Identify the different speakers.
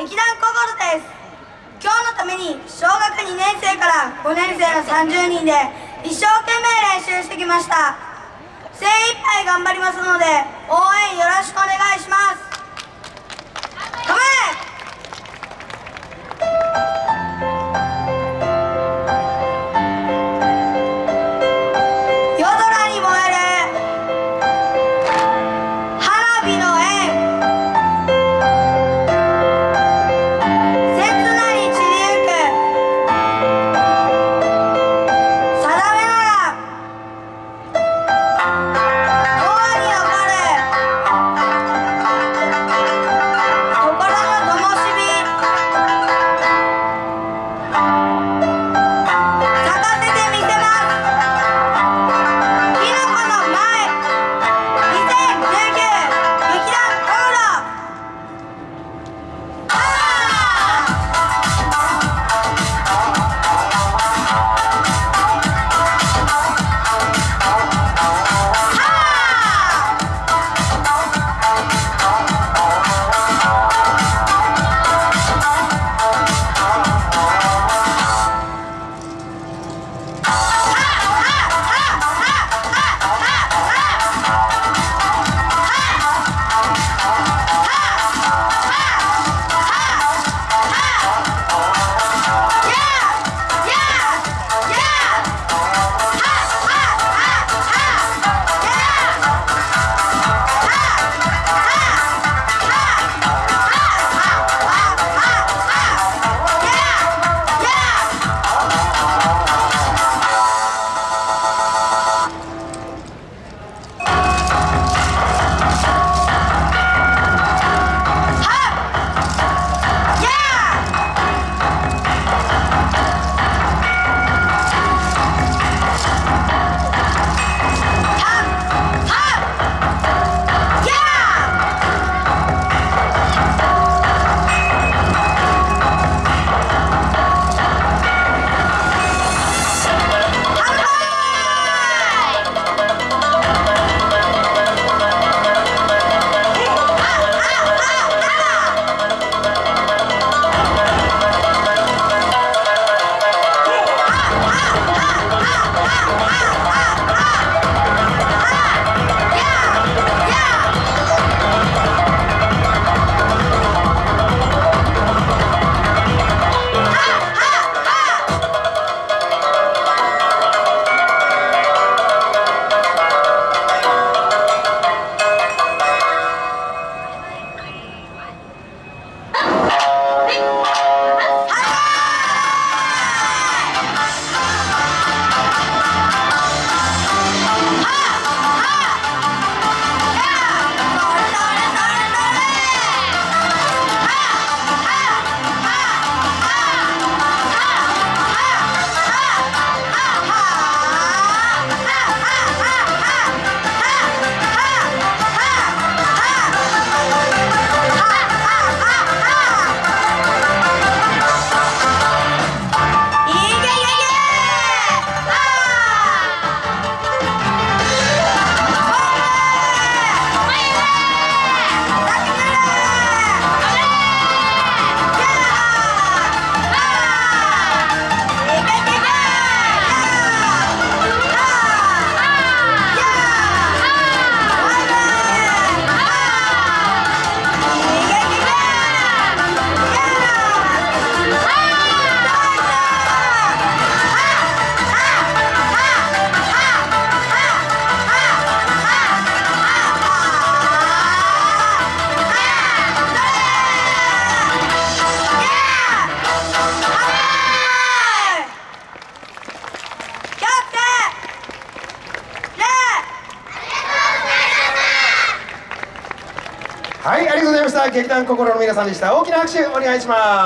Speaker 1: 劇団ココロです。今日のために小学2年生から5年生の30人で一生懸命練習してきました。精一杯頑張りますので応援よろしくお願いします。
Speaker 2: はいありがとうございました。劇団心の皆さんでした。大きな拍手お願いします。